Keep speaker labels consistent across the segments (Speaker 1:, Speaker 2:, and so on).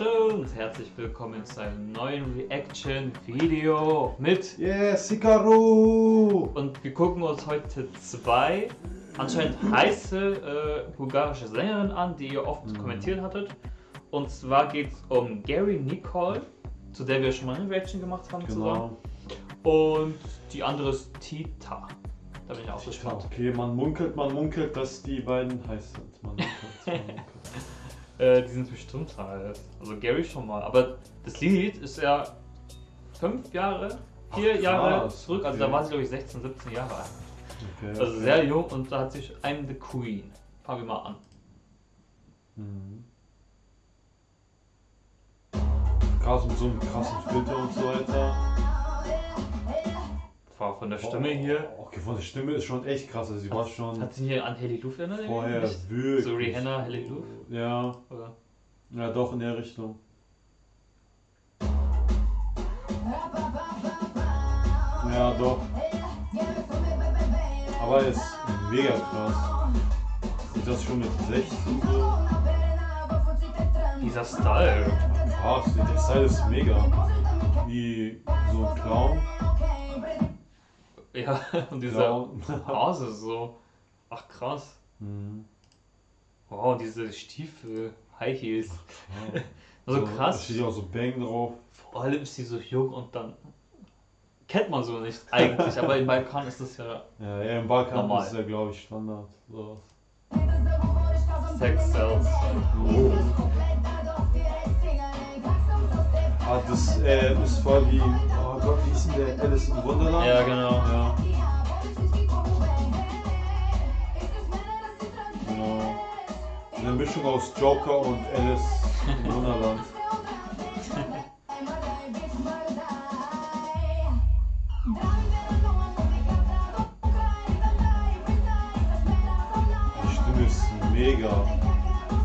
Speaker 1: Leute und herzlich willkommen zu einem neuen Reaction-Video mit
Speaker 2: Yeah, Sikaru!
Speaker 1: und wir gucken uns heute zwei anscheinend heiße äh, bulgarische Sängerinnen an, die ihr oft
Speaker 2: Mhm.
Speaker 1: kommentiert hattet. Und zwar geht es um Gary Nicole, zu der wir schon mal eine Reaction gemacht haben zusammen.
Speaker 2: Genau.
Speaker 1: Und die andere ist Tita. Da bin ich auch gespannt.
Speaker 2: Okay, man munkelt, man munkelt, dass die beiden heiß sind. Man munkelt, man munkelt.
Speaker 1: Äh, die sind bestimmt halt. Also Gary schon mal. Aber das Lied ist ja fünf Jahre, vier
Speaker 2: Ach,
Speaker 1: Jahre zurück. Also
Speaker 2: okay.
Speaker 1: da war sie glaube ich 16, 17 Jahre alt.
Speaker 2: Okay,
Speaker 1: Also
Speaker 2: okay.
Speaker 1: sehr jung und da hat sich I'm the Queen. Fangen wir mal an.
Speaker 2: Mhm. Krass mit so einem krassen Filter und so weiter.
Speaker 1: War von der Stimme hier.
Speaker 2: Oh, Okay, von der Stimme ist schon echt krass. Also sie war schon
Speaker 1: Hat sie hier an Helly Luft erinnert?
Speaker 2: vorher
Speaker 1: Nicht?
Speaker 2: wirklich.
Speaker 1: So Rihanna, Helly Luft?
Speaker 2: Ja,
Speaker 1: Oder?
Speaker 2: ja, doch in der Richtung. Ja, doch. Aber er ist mega krass. Ist das schon mit 16 so?
Speaker 1: Dieser Style.
Speaker 2: Krass, der Style ist mega. Wie so ein Clown.
Speaker 1: Ja, und dieser
Speaker 2: Clown.
Speaker 1: Hase so. Ach krass.
Speaker 2: Mhm.
Speaker 1: Wow, diese Stiefel, High Heels.
Speaker 2: Ja.
Speaker 1: Also
Speaker 2: Da
Speaker 1: krass.
Speaker 2: steht ja auch so Bang drauf.
Speaker 1: Vor allem ist sie so jung und dann kennt man so nicht eigentlich, aber im Balkan ist das ja
Speaker 2: Ja, ja im Balkan
Speaker 1: Normal.
Speaker 2: ist ja, glaube ich, Standard. So.
Speaker 1: Sex Cells.
Speaker 2: Oh. Ah, das äh, ist voll wie. Gott, wie ist denn der Alice im Wunderland?
Speaker 1: Ja, genau.
Speaker 2: Ja, genau. Eine Mischung aus Joker und Alice im Wunderland. Die Stimme ist mega.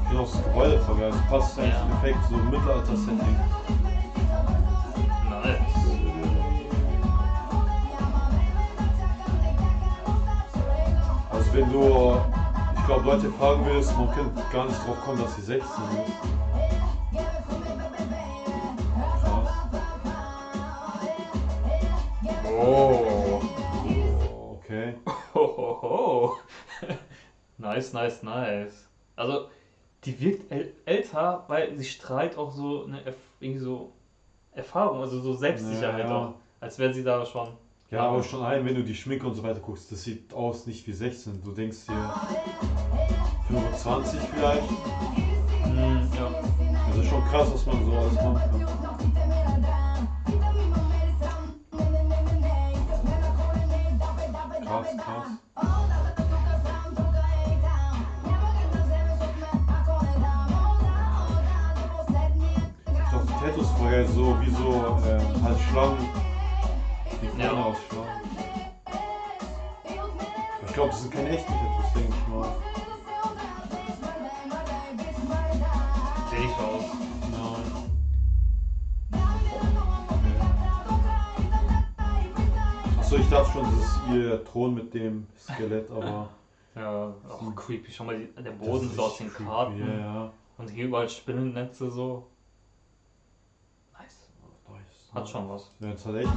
Speaker 2: Ich auch das Gebäude. Es passt eigentlich
Speaker 1: Ja.
Speaker 2: perfekt, so Mittelalter-Setting. Wenn du, ich glaube Leute fragen willst, man könnte gar nicht drauf kommen, dass sie 16 ist. Krass.
Speaker 1: Oh.
Speaker 2: Oh, okay.
Speaker 1: Hohoho. nice, nice, nice. Also, die wirkt äl älter, weil sie strahlt auch so eine irgendwie so Erfahrung, also so Selbstsicherheit
Speaker 2: Ja, ja.
Speaker 1: auch. Als wäre sie da schon.
Speaker 2: Ja, aber schon ein, wenn du die Schminke und so weiter guckst, das sieht aus nicht wie 16. Du denkst dir 25 vielleicht.
Speaker 1: Hm, ja.
Speaker 2: Das ist schon krass, was man so alles machen kann. Krass, krass. Ich die Tattoos voll geil, so wie so ähm, halt Schlangen. Die
Speaker 1: Ja.
Speaker 2: Ich glaube, das sind keine echten Tattoos, denke ich mal.
Speaker 1: Sehe ich aus.
Speaker 2: Nein. Achso, ich dachte schon, das ist ihr Thron mit dem Skelett, aber.
Speaker 1: Ja, auch creepy. Schau mal, der Boden
Speaker 2: ist
Speaker 1: so aus den
Speaker 2: creepy,
Speaker 1: Karten.
Speaker 2: Ja.
Speaker 1: Und hier überall Spinnennetze so. Hat schon was.
Speaker 2: Ja, jetzt hat echt was.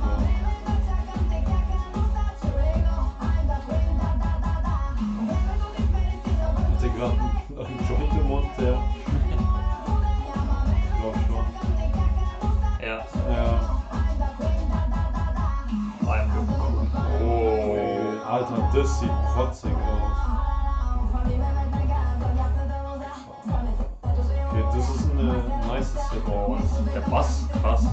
Speaker 2: Hat der gerade einen, Joint im Mund, der. Ich glaube schon.
Speaker 1: Ja. Queen.
Speaker 2: Oh, Alter, das sieht protzig aus. Okay, das ist eine nice Set.
Speaker 1: Oh, der Bass, krass.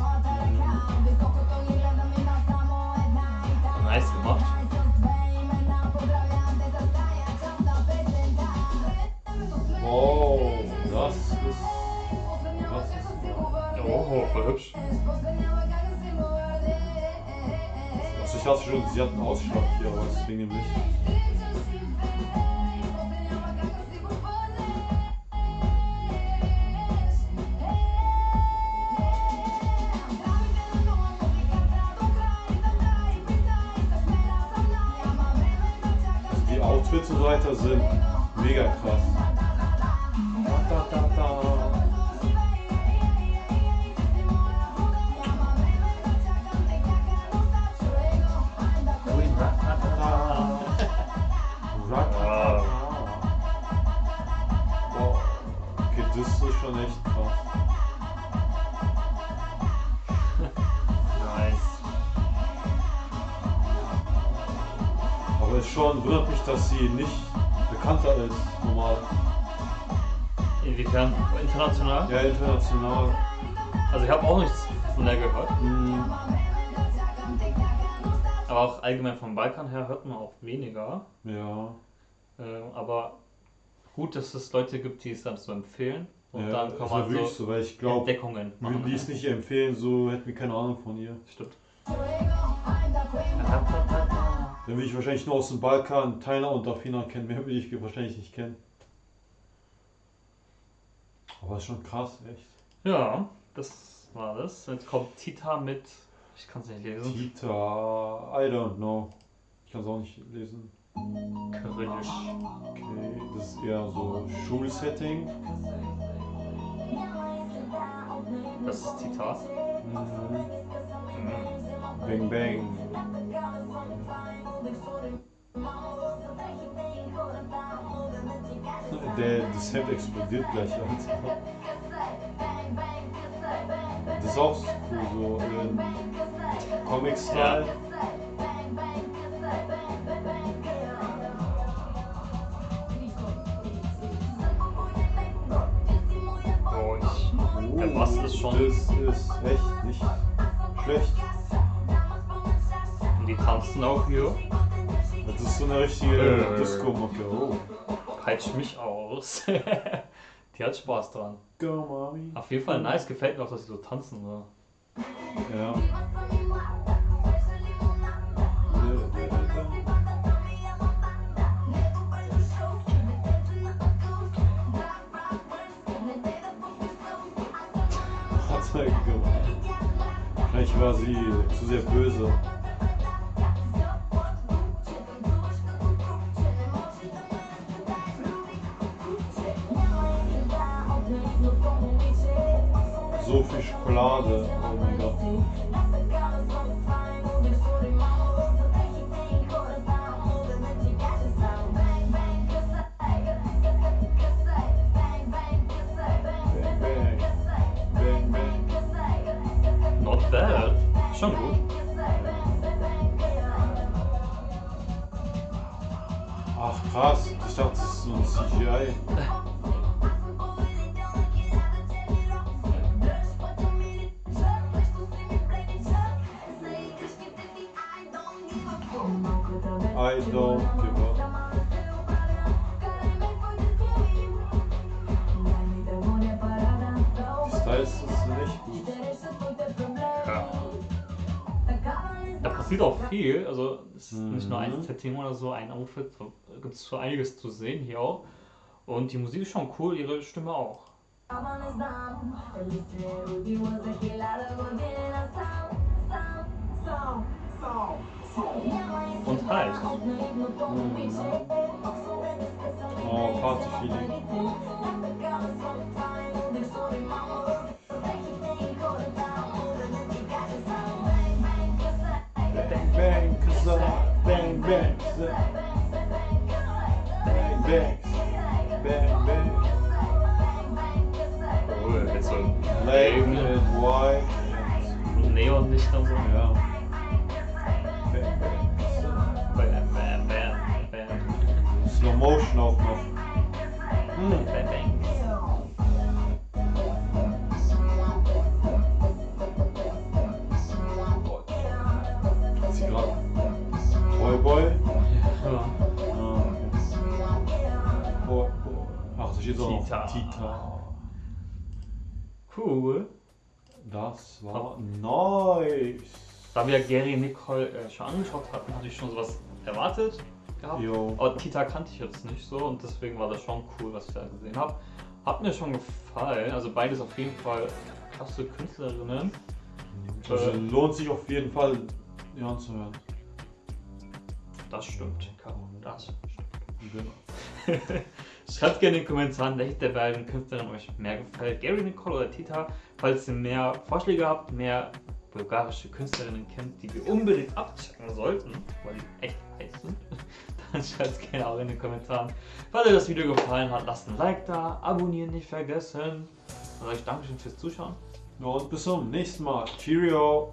Speaker 2: Oh,
Speaker 1: voll hübsch.
Speaker 2: Also ich hatte schon, sie hat einen Ausschlag hier, aber das wegen. Also die Outfits und so weiter sind mega krass. Da, da, da. Schon echt krass.
Speaker 1: Nice.
Speaker 2: Aber es schon wundert mich, dass sie nicht bekannter ist, normal.
Speaker 1: Inwiefern? International?
Speaker 2: Ja, international.
Speaker 1: Also ich habe auch nichts von der gehört.
Speaker 2: Hm,
Speaker 1: Aber auch allgemein vom Balkan her hört man auch weniger.
Speaker 2: ja.
Speaker 1: Äh, aber gut, dass es Leute gibt, die es dann so empfehlen. Und
Speaker 2: ja,
Speaker 1: dann kann man so
Speaker 2: so, weil ich glaube,
Speaker 1: Entdeckungen
Speaker 2: würden
Speaker 1: machen.
Speaker 2: die es nicht empfehlen, so hätten wir keine Ahnung von ihr.
Speaker 1: Stimmt.
Speaker 2: Dann will ich wahrscheinlich nur aus dem Balkan Tyler und Dafina kennen, mehr will ich wahrscheinlich nicht kennen. Aber ist schon krass, echt.
Speaker 1: Ja, das war das. Jetzt kommt Tita mit. Ich kann es nicht lesen.
Speaker 2: Tita, I don't know. Ich kann es auch nicht lesen.
Speaker 1: Kyrillisch.
Speaker 2: Okay, das ist eher so Schulsetting.
Speaker 1: Das ist Tita.
Speaker 2: Mhm.
Speaker 1: Mhm.
Speaker 2: Bang Bang. Der, das Hemd explodiert gleich, Alter. Das ist auch cool, so in Comic-Style.
Speaker 1: Oh, schon.
Speaker 2: Das ist echt nicht schlecht.
Speaker 1: Und die tanzen auch hier.
Speaker 2: Das ist so eine richtige
Speaker 1: Äh.
Speaker 2: Disco-Mucke. Oh.
Speaker 1: Peitscht mich aus. die hat Spaß dran.
Speaker 2: Go, Mami.
Speaker 1: Auf jeden Fall nice, gefällt mir auch, dass sie so tanzen. So.
Speaker 2: Ja. Er gemacht. Vielleicht war sie zu sehr böse. So viel Schokolade. Oh mein Gott. Ach krass, ich dachte, das ist so ein CGI. I don't give up. Die Styles sind echt gut.
Speaker 1: Ja. Da passiert auch viel. Also es ist nicht nur ein
Speaker 2: Mhm.
Speaker 1: Setting oder so, ein Outfit. Da gibt es so einiges zu sehen hier auch. Und die Musik ist schon cool, ihre Stimme auch. Und halt.
Speaker 2: Oh, Party-Feeling. Bang, bang. Bang, bang. Bang, bang. Bang, bang.
Speaker 1: Cool, mit so
Speaker 2: Black
Speaker 1: Leben,
Speaker 2: and white.
Speaker 1: Neonlicht und so.
Speaker 2: Ja. Bang, bang, kızlar.
Speaker 1: Bam, bam, bam, bam.
Speaker 2: Slow Motion auch noch.
Speaker 1: Bam, bam, bam. Tita.
Speaker 2: noch Tita.
Speaker 1: Cool.
Speaker 2: Das war nice.
Speaker 1: Da wir Gary Nicole äh, schon angeschaut hatten, hatte ich schon sowas erwartet gehabt.
Speaker 2: Jo.
Speaker 1: Aber Tita kannte ich jetzt nicht so und deswegen war das schon cool, was ich da gesehen habe. Hat mir schon gefallen. Also beides auf jeden Fall krasse Künstlerinnen.
Speaker 2: Also
Speaker 1: Äh,
Speaker 2: lohnt sich auf jeden Fall, die anzuhören.
Speaker 1: Das stimmt, Caro. Das stimmt.
Speaker 2: Genau.
Speaker 1: Schreibt gerne in den Kommentaren, welche der beiden Künstlerinnen euch mehr gefällt. Gary Nicole oder Tita. Falls ihr mehr Vorschläge habt, mehr bulgarische Künstlerinnen kennt, die wir unbedingt abchecken sollten, weil die echt heiß sind, dann schreibt es gerne auch in den Kommentaren. Falls euch das Video gefallen hat, lasst ein Like da, abonnieren nicht vergessen. Und euch Dankeschön fürs Zuschauen.
Speaker 2: Und bis zum nächsten Mal. Cheerio.